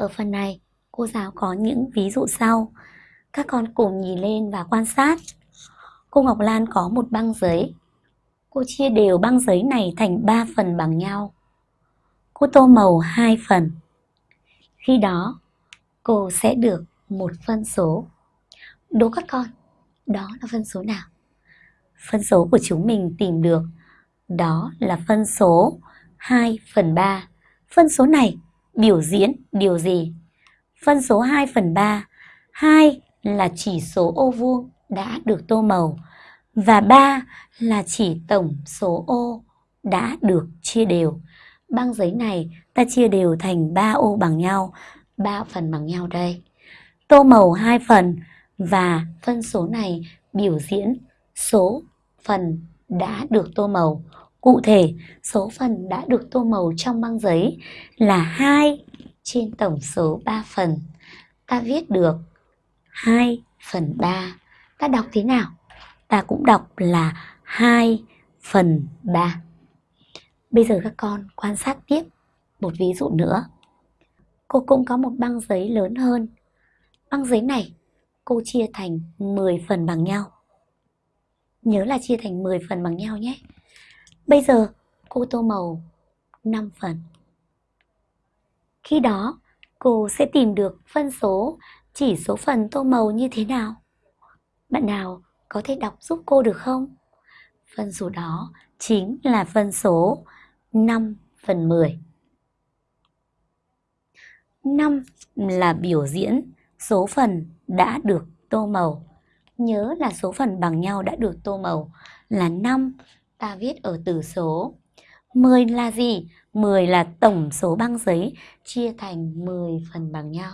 Ở phần này, cô giáo có những ví dụ sau. Các con cùng nhìn lên và quan sát. Cô Ngọc Lan có một băng giấy. Cô chia đều băng giấy này thành 3 phần bằng nhau. Cô tô màu 2 phần. Khi đó, cô sẽ được một phân số. Đố các con, đó là phân số nào? Phân số của chúng mình tìm được đó là phân số 2 phần 3. Phân số này biểu diễn điều gì? Phân số 2 phần 3. 2 là chỉ số ô vuông đã được tô màu và 3 là chỉ tổng số ô đã được chia đều. Băng giấy này ta chia đều thành 3 ô bằng nhau, 3 phần bằng nhau đây. Tô màu 2 phần và phân số này biểu diễn số phần đã được tô màu. Cụ thể, số phần đã được tô màu trong băng giấy là 2 trên tổng số 3 phần. Ta viết được 2 phần 3. Ta đọc thế nào? Ta cũng đọc là 2 phần 3. Bây giờ các con quan sát tiếp một ví dụ nữa. Cô cũng có một băng giấy lớn hơn. Băng giấy này cô chia thành 10 phần bằng nhau. Nhớ là chia thành 10 phần bằng nhau nhé. Bây giờ, cô tô màu 5 phần. Khi đó, cô sẽ tìm được phân số, chỉ số phần tô màu như thế nào? Bạn nào có thể đọc giúp cô được không? Phân số đó chính là phân số 5 phần 10. 5 là biểu diễn số phần đã được tô màu. Nhớ là số phần bằng nhau đã được tô màu là 5 ta viết ở từ số. 10 là gì? 10 là tổng số băng giấy, chia thành 10 phần bằng nhau.